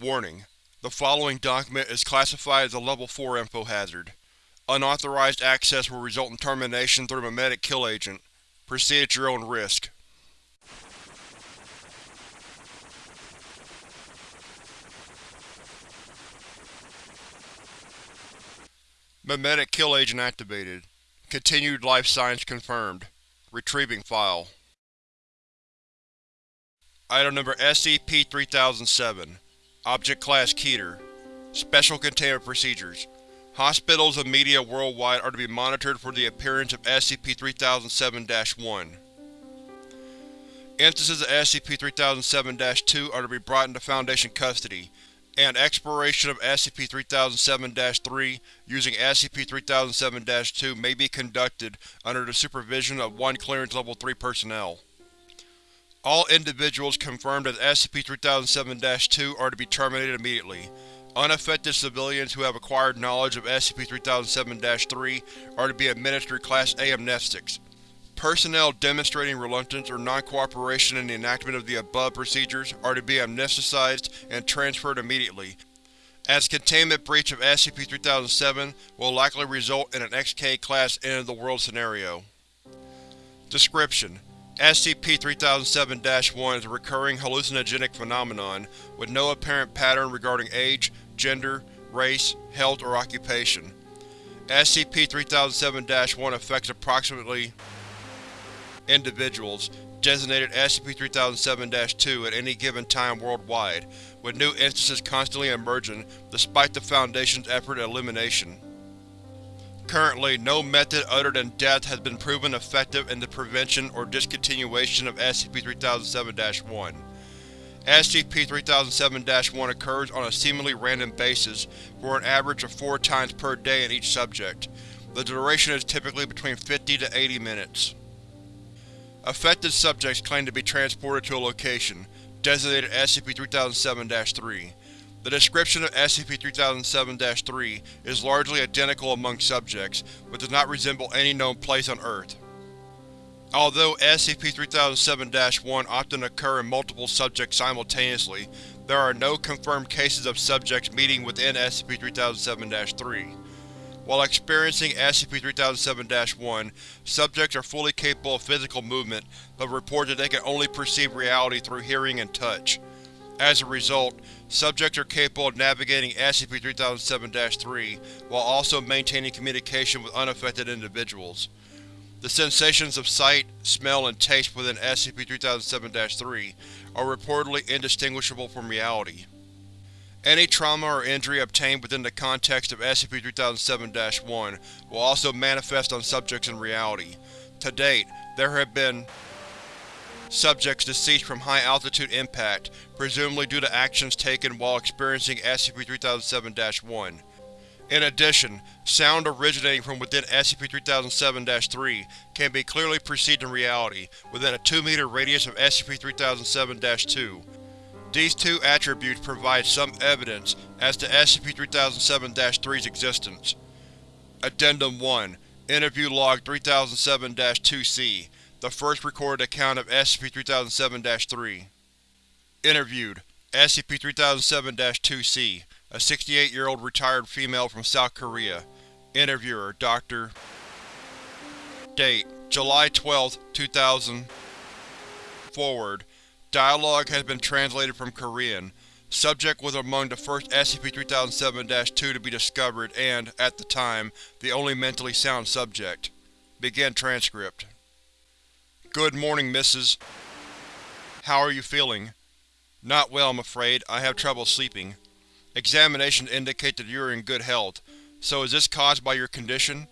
Warning: The following document is classified as a Level 4 info hazard. Unauthorized access will result in termination through a memetic kill agent. Proceed at your own risk. Memetic kill agent activated. Continued life signs confirmed. Retrieving file. Item number SCP-3007 Object Class Keter Special Containment Procedures Hospitals and media worldwide are to be monitored for the appearance of SCP-3007-1. Instances of SCP-3007-2 are to be brought into Foundation custody, and exploration of SCP-3007-3 using SCP-3007-2 may be conducted under the supervision of one Clearance Level 3 personnel. All individuals confirmed as SCP-3007-2 are to be terminated immediately. Unaffected civilians who have acquired knowledge of SCP-3007-3 are to be administered Class A amnestics. Personnel demonstrating reluctance or non-cooperation in the enactment of the above procedures are to be amnesticized and transferred immediately, as containment breach of SCP-3007 will likely result in an XK-class end-of-the-world scenario. Description: SCP-3007-1 is a recurring hallucinogenic phenomenon, with no apparent pattern regarding age, gender, race, health, or occupation. SCP-3007-1 affects approximately individuals, designated SCP-3007-2 at any given time worldwide, with new instances constantly emerging despite the Foundation's effort at elimination. Currently, no method other than death has been proven effective in the prevention or discontinuation of SCP-3007-1. SCP-3007-1 occurs on a seemingly random basis for an average of four times per day in each subject. The duration is typically between 50 to 80 minutes. Affected subjects claim to be transported to a location, designated SCP-3007-3. The description of SCP-3007-3 is largely identical among subjects, but does not resemble any known place on Earth. Although SCP-3007-1 often occur in multiple subjects simultaneously, there are no confirmed cases of subjects meeting within SCP-3007-3. While experiencing SCP-3007-1, subjects are fully capable of physical movement, but report that they can only perceive reality through hearing and touch. As a result, subjects are capable of navigating SCP-3007-3 while also maintaining communication with unaffected individuals. The sensations of sight, smell, and taste within SCP-3007-3 are reportedly indistinguishable from reality. Any trauma or injury obtained within the context of SCP-3007-1 will also manifest on subjects in reality. To date, there have been subjects deceased from high-altitude impact, presumably due to actions taken while experiencing SCP-3007-1. In addition, sound originating from within SCP-3007-3 can be clearly perceived in reality, within a 2-meter radius of SCP-3007-2. These two attributes provide some evidence as to SCP-3007-3's existence. Addendum 1 Interview Log 3007-2-C The first recorded account of SCP-3007-3 Interviewed SCP-3007-2-C A 68-year-old retired female from South Korea Interviewer Dr. Date July 12, 2000 Forward Dialogue has been translated from Korean. Subject was among the first SCP-3007-2 to be discovered and, at the time, the only mentally sound subject. Begin transcript. Good morning, Mrs. How are you feeling? Not well, I'm afraid. I have trouble sleeping. Examinations indicate that you are in good health. So is this caused by your condition?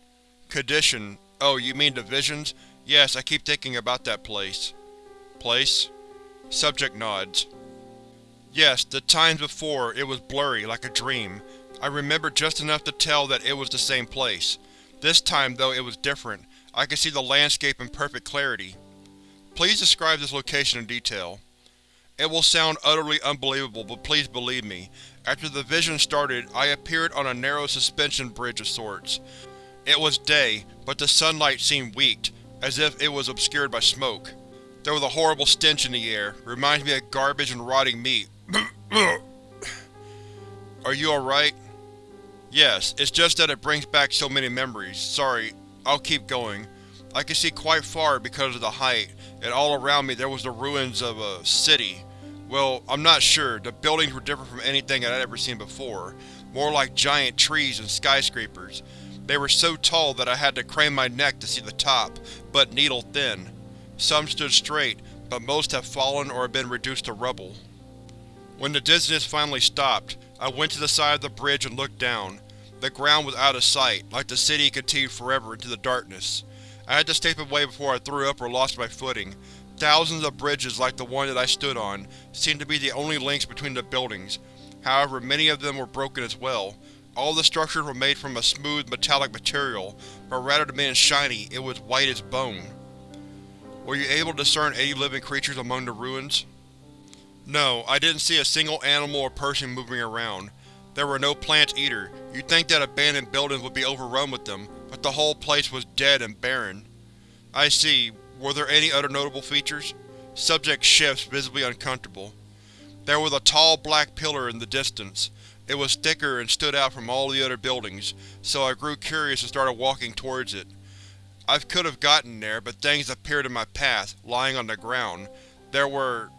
Condition? Oh, you mean the visions? Yes, I keep thinking about that place. Place? Subject nods. Yes, the times before, it was blurry, like a dream. I remember just enough to tell that it was the same place. This time, though, it was different. I could see the landscape in perfect clarity. Please describe this location in detail. It will sound utterly unbelievable, but please believe me. After the vision started, I appeared on a narrow suspension bridge of sorts. It was day, but the sunlight seemed weak, as if it was obscured by smoke. There was a horrible stench in the air, reminds me of garbage and rotting meat. Are you alright? Yes, it's just that it brings back so many memories. Sorry, I'll keep going. I could see quite far because of the height, and all around me there was the ruins of a city. Well, I'm not sure. The buildings were different from anything I'd ever seen before, more like giant trees and skyscrapers. They were so tall that I had to crane my neck to see the top, but needle-thin. Some stood straight, but most have fallen or been reduced to rubble. When the dizziness finally stopped, I went to the side of the bridge and looked down. The ground was out of sight, like the city continued forever into the darkness. I had to step away before I threw up or lost my footing. Thousands of bridges like the one that I stood on seemed to be the only links between the buildings. However, many of them were broken as well. All the structures were made from a smooth, metallic material, but rather than being shiny, it was white as bone. Were you able to discern any living creatures among the ruins? No, I didn't see a single animal or person moving around. There were no plants either. You'd think that abandoned buildings would be overrun with them, but the whole place was dead and barren. I see. Were there any other notable features? Subject shifts, visibly uncomfortable. There was a tall black pillar in the distance. It was thicker and stood out from all the other buildings, so I grew curious and started walking towards it. I could have gotten there, but things appeared in my path, lying on the ground. There were…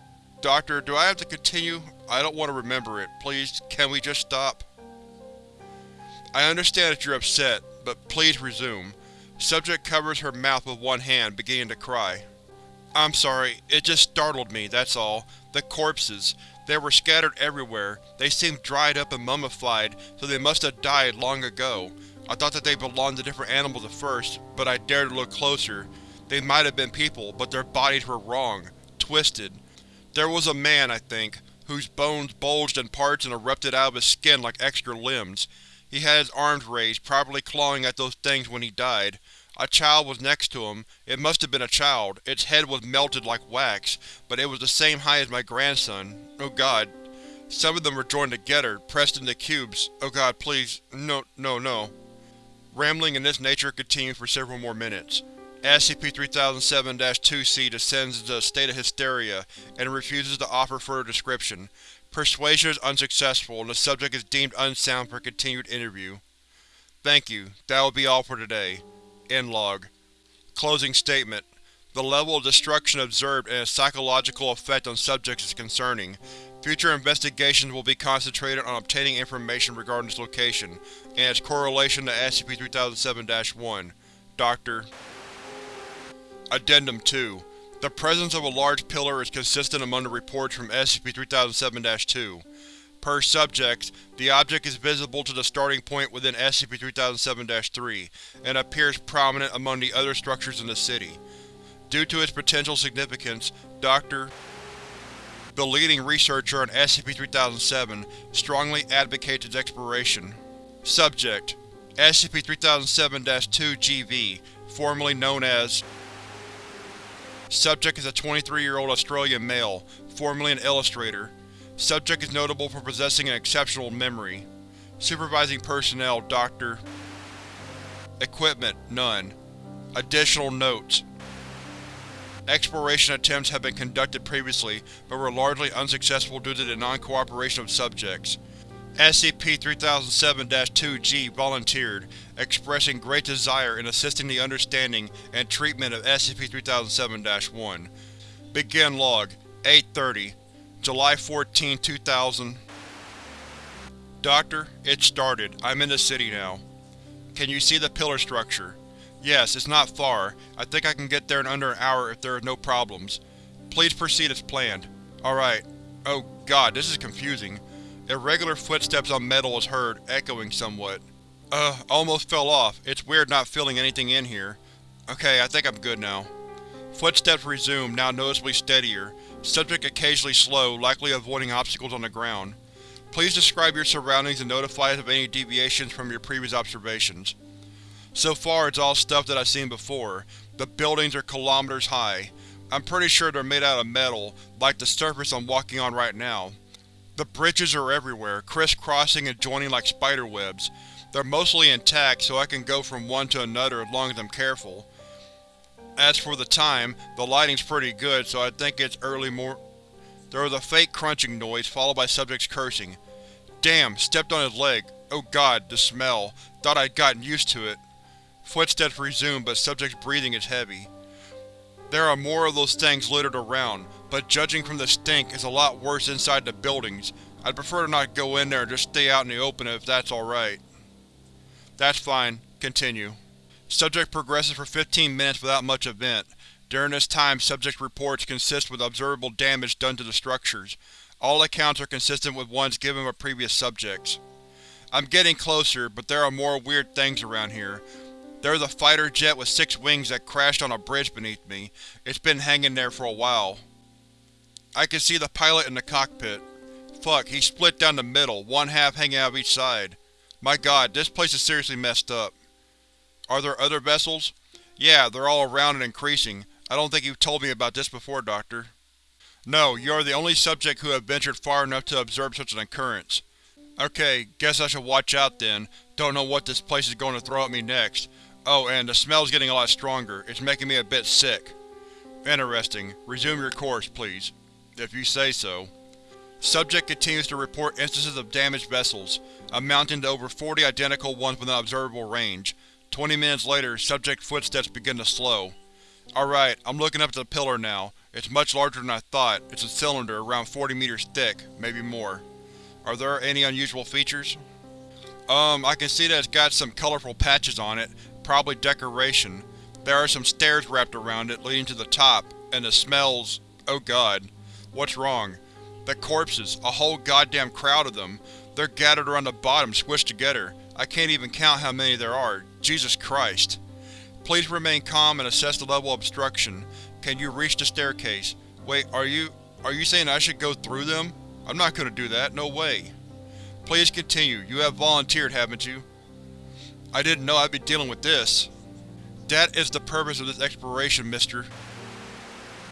Doctor, do I have to continue? I don't want to remember it. Please, can we just stop? I understand that you're upset, but please resume. Subject covers her mouth with one hand, beginning to cry. I'm sorry, it just startled me, that's all. The corpses. They were scattered everywhere. They seemed dried up and mummified, so they must have died long ago. I thought that they belonged to different animals at first, but I dared to look closer. They might have been people, but their bodies were wrong. Twisted. There was a man, I think, whose bones bulged in parts and erupted out of his skin like extra limbs. He had his arms raised, probably clawing at those things when he died. A child was next to him. It must have been a child. Its head was melted like wax, but it was the same height as my grandson. Oh god. Some of them were joined together, pressed into cubes. Oh god, please. No, no, no. Rambling in this nature continued for several more minutes. SCP-3007-2-C descends into a state of hysteria and refuses to offer further description. Persuasion is unsuccessful and the subject is deemed unsound for continued interview. Thank you. That will be all for today. End log. Closing statement. The level of destruction observed and its psychological effect on subjects is concerning. Future investigations will be concentrated on obtaining information regarding its location, and its correlation to SCP-3007-1. Dr. Addendum 2. The presence of a large pillar is consistent among the reports from SCP-3007-2. Per subject, the object is visible to the starting point within SCP-3007-3, and appears prominent among the other structures in the city. Due to its potential significance, Dr the leading researcher on SCP-3007, strongly advocates its exploration. Subject: SCP-3007-2-GB, formerly known as Subject is a 23-year-old Australian male, formerly an illustrator. Subject is notable for possessing an exceptional memory. Supervising personnel, Dr. Equipment, none. Additional notes Exploration attempts have been conducted previously, but were largely unsuccessful due to the non-cooperation of subjects. SCP-3007-2-G volunteered, expressing great desire in assisting the understanding and treatment of SCP-3007-1. Begin Log 830 July 14, 2000 Doctor, it started. I'm in the city now. Can you see the pillar structure? Yes, it's not far. I think I can get there in under an hour if there are no problems. Please proceed as planned. Alright. Oh god, this is confusing. Irregular footsteps on metal is heard, echoing somewhat. Uh, almost fell off. It's weird not feeling anything in here. Okay, I think I'm good now. Footsteps resume, now noticeably steadier. Subject occasionally slow, likely avoiding obstacles on the ground. Please describe your surroundings and notify us of any deviations from your previous observations. So far it's all stuff that I've seen before. The buildings are kilometers high. I'm pretty sure they're made out of metal, like the surface I'm walking on right now. The bridges are everywhere, crisscrossing and joining like spider webs. They're mostly intact, so I can go from one to another as long as I'm careful. As for the time, the lighting's pretty good, so I think it's early mor- There was a faint crunching noise, followed by subjects cursing. Damn, stepped on his leg. Oh god, the smell. Thought I'd gotten used to it. Footsteps resume, but subject's breathing is heavy. There are more of those things littered around, but judging from the stink, it's a lot worse inside the buildings. I'd prefer to not go in there and just stay out in the open if that's alright. That's fine. Continue. Subject progresses for 15 minutes without much event. During this time, subject reports consist with observable damage done to the structures. All accounts are consistent with ones given by previous subjects. I'm getting closer, but there are more weird things around here. There's a fighter jet with six wings that crashed on a bridge beneath me. It's been hanging there for a while. I can see the pilot in the cockpit. Fuck, he's split down the middle, one half hanging out of each side. My god, this place is seriously messed up. Are there other vessels? Yeah, they're all around and increasing. I don't think you've told me about this before, Doctor. No, you are the only subject who have ventured far enough to observe such an occurrence. Okay, guess I should watch out then. Don't know what this place is going to throw at me next. Oh, and the smell's getting a lot stronger. It's making me a bit sick. Interesting. Resume your course, please. If you say so. Subject continues to report instances of damaged vessels, amounting to over 40 identical ones within observable range. Twenty minutes later, subject footsteps begin to slow. Alright, I'm looking up at the pillar now. It's much larger than I thought. It's a cylinder, around 40 meters thick, maybe more. Are there any unusual features? Um, I can see that it's got some colorful patches on it, probably decoration. There are some stairs wrapped around it leading to the top, and the smells… oh god. What's wrong? The corpses, a whole goddamn crowd of them. They're gathered around the bottom, squished together. I can't even count how many there are. Jesus Christ. Please remain calm and assess the level of obstruction. Can you reach the staircase? Wait, are you… are you saying I should go through them? I'm not gonna do that, no way. Please continue. You have volunteered, haven't you? I didn't know I'd be dealing with this. That is the purpose of this exploration, mister.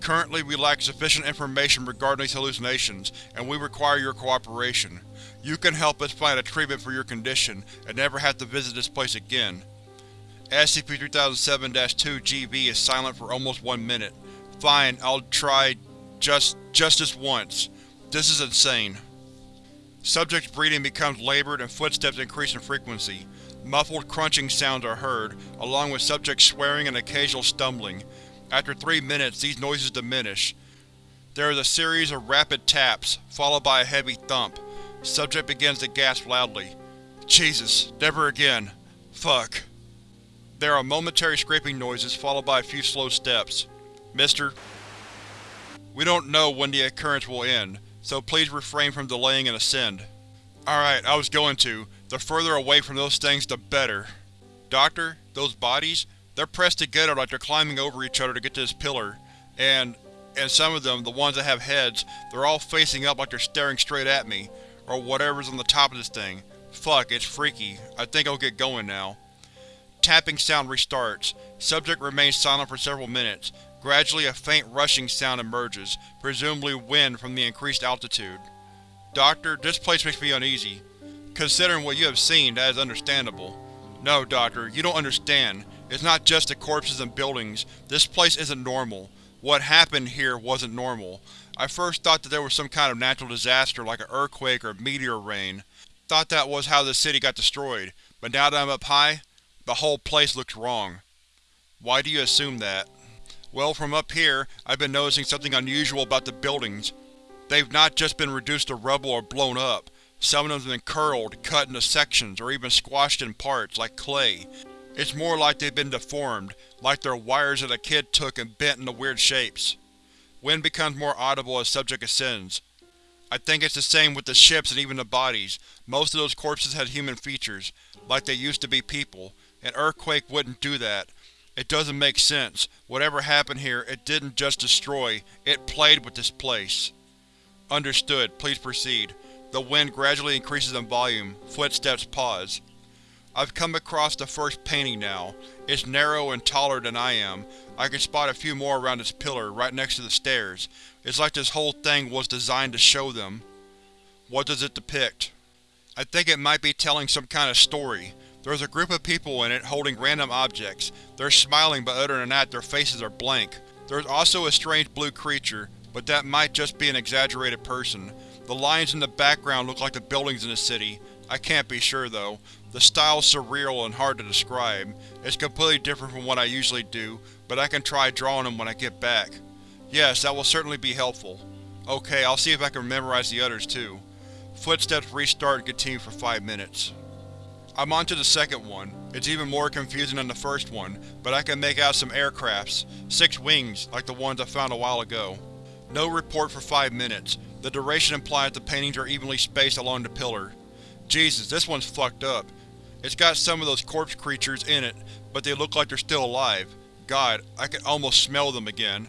Currently, we lack sufficient information regarding these hallucinations, and we require your cooperation. You can help us find a treatment for your condition, and never have to visit this place again. SCP-3007-2-GB is silent for almost one minute. Fine, I'll try… just… just this once. This is insane. Subject's breathing becomes labored and footsteps increase in frequency. Muffled crunching sounds are heard, along with subject swearing and occasional stumbling. After three minutes, these noises diminish. There is a series of rapid taps, followed by a heavy thump. Subject begins to gasp loudly. Jesus, never again. Fuck. There are momentary scraping noises, followed by a few slow steps. Mister? We don't know when the occurrence will end, so please refrain from delaying and ascend. Alright, I was going to. The further away from those things, the better. Doctor, those bodies? They're pressed together like they're climbing over each other to get to this pillar. And… and some of them, the ones that have heads, they're all facing up like they're staring straight at me. Or whatever's on the top of this thing. Fuck, it's freaky. I think I'll get going now. Tapping sound restarts. Subject remains silent for several minutes. Gradually a faint rushing sound emerges, presumably wind from the increased altitude. Doctor, this place makes me uneasy. Considering what you have seen, that is understandable. No, Doctor, you don't understand. It's not just the corpses and buildings. This place isn't normal. What happened here wasn't normal. I first thought that there was some kind of natural disaster like an earthquake or meteor rain. Thought that was how the city got destroyed, but now that I'm up high, the whole place looks wrong. Why do you assume that? Well, from up here, I've been noticing something unusual about the buildings. They've not just been reduced to rubble or blown up. Some of them have been curled, cut into sections, or even squashed in parts, like clay. It's more like they've been deformed, like they're wires that a kid took and bent into weird shapes. Wind becomes more audible as subject ascends. I think it's the same with the ships and even the bodies. Most of those corpses had human features, like they used to be people, an earthquake wouldn't do that. It doesn't make sense. Whatever happened here, it didn't just destroy, it played with this place. Understood. Please proceed. The wind gradually increases in volume. Footsteps pause. I've come across the first painting now. It's narrow and taller than I am. I can spot a few more around this pillar, right next to the stairs. It's like this whole thing was designed to show them. What does it depict? I think it might be telling some kind of story. There's a group of people in it holding random objects. They're smiling but other than that their faces are blank. There's also a strange blue creature, but that might just be an exaggerated person. The lines in the background look like the buildings in the city. I can't be sure, though. The style's surreal and hard to describe. It's completely different from what I usually do, but I can try drawing them when I get back. Yes, that will certainly be helpful. Okay, I'll see if I can memorize the others too. Footsteps restart and continue for five minutes. I'm on to the second one. It's even more confusing than the first one, but I can make out some aircrafts. Six wings, like the ones I found a while ago. No report for five minutes. The duration implies the paintings are evenly spaced along the pillar. Jesus, this one's fucked up. It's got some of those corpse creatures in it, but they look like they're still alive. God, I can almost smell them again.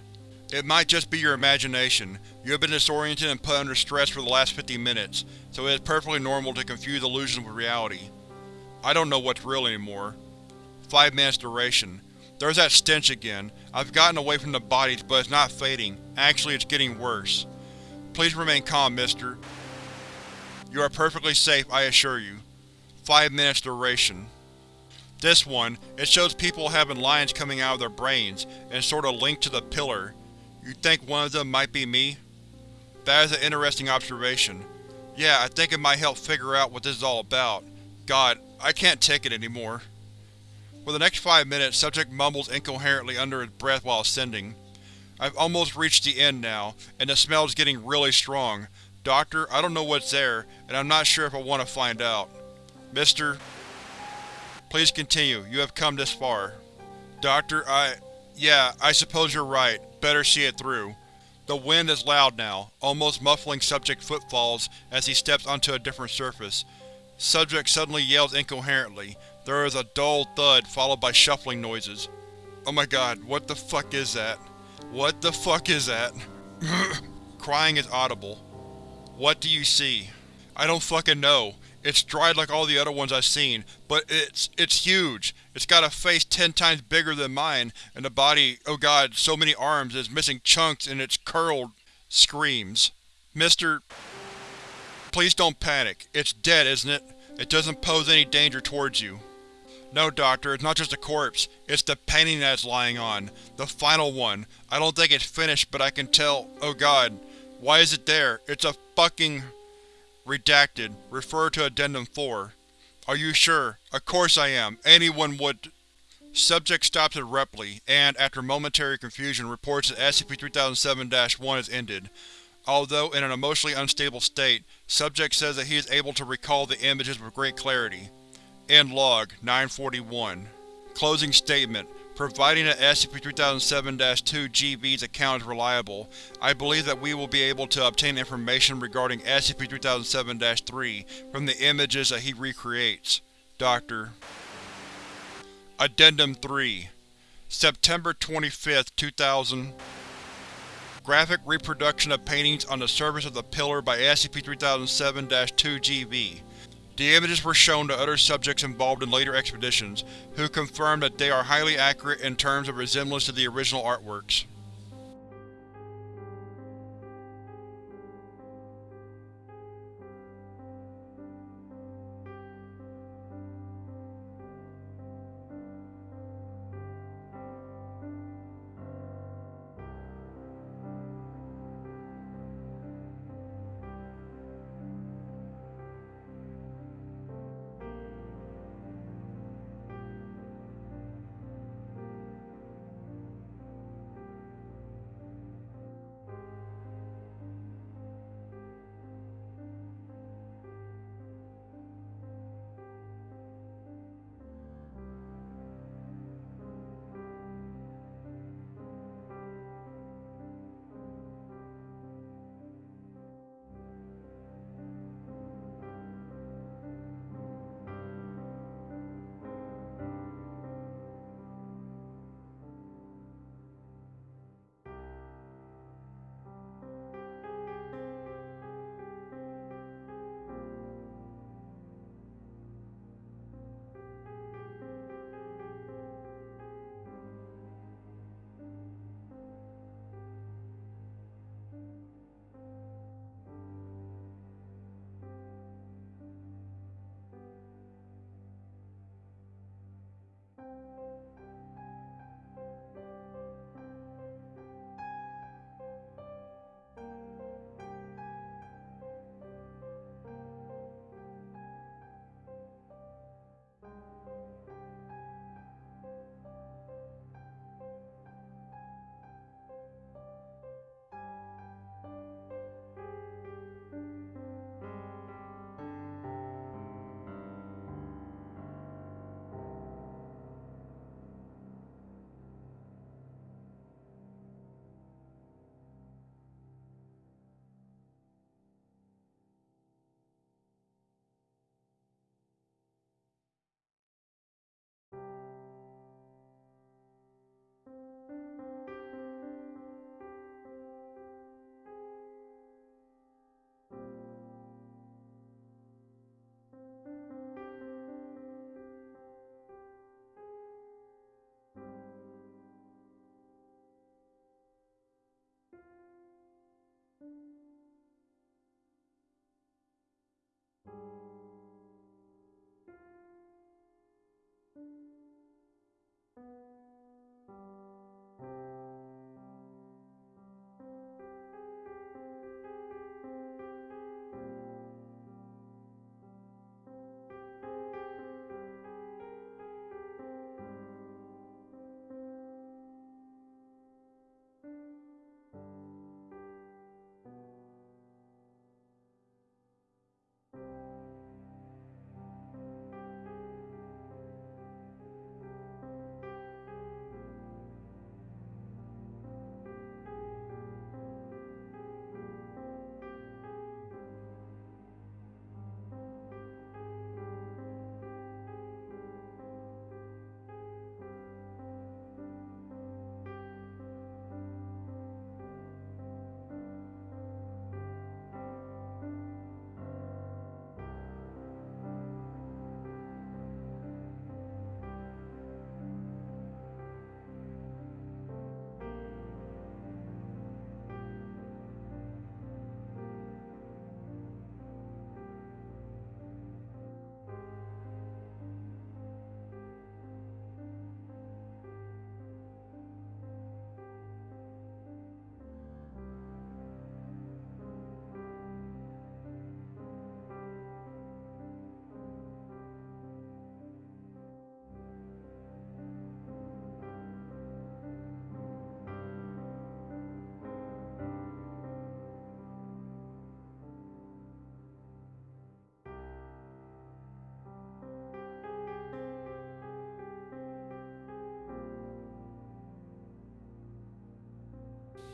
It might just be your imagination. You have been disoriented and put under stress for the last 50 minutes, so it is perfectly normal to confuse illusions with reality. I don't know what's real anymore. Five minutes duration. There's that stench again. I've gotten away from the bodies, but it's not fading. Actually, it's getting worse. Please remain calm, mister. You are perfectly safe, I assure you. Five minutes duration. This one, it shows people having lines coming out of their brains, and sort of linked to the pillar. You think one of them might be me? That is an interesting observation. Yeah, I think it might help figure out what this is all about. God, I can't take it anymore. For the next five minutes, subject mumbles incoherently under his breath while ascending. I've almost reached the end now, and the smell's getting really strong. Doctor, I don't know what's there, and I'm not sure if I want to find out. Mister… Please continue, you have come this far. Doctor, I… Yeah, I suppose you're right. Better see it through. The wind is loud now, almost muffling subject footfalls as he steps onto a different surface. Subject suddenly yells incoherently. There is a dull thud followed by shuffling noises. Oh my god, what the fuck is that? What the fuck is that? Crying is audible. What do you see? I don't fucking know. It's dried like all the other ones I've seen, but it's it's huge. It's got a face ten times bigger than mine, and a body, oh god, so many arms, it's missing chunks and it's curled. Screams. Mister… Please don't panic. It's dead, isn't it? It doesn't pose any danger towards you. No, Doctor, it's not just a corpse. It's the painting that it's lying on. The final one. I don't think it's finished, but I can tell… oh god. Why is it there? It's a fucking… Redacted. Refer to Addendum 4. Are you sure? Of course I am. Anyone would… Subject stops abruptly, and, after momentary confusion, reports that SCP-3007-1 has ended. Although in an emotionally unstable state, Subject says that he is able to recall the images with great clarity. End log, 941. Closing statement. Providing that SCP-3007-2 GB's account is reliable, I believe that we will be able to obtain information regarding SCP-3007-3 from the images that he recreates. Dr. Addendum 3 September 25, 2000 Graphic reproduction of paintings on the surface of the pillar by SCP-3007-2 GB. The images were shown to other subjects involved in later expeditions, who confirmed that they are highly accurate in terms of resemblance to the original artworks.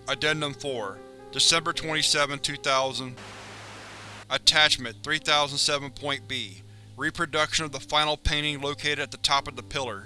Addendum 4 December 27, 2000 Attachment 3007.B Reproduction of the final painting located at the top of the pillar.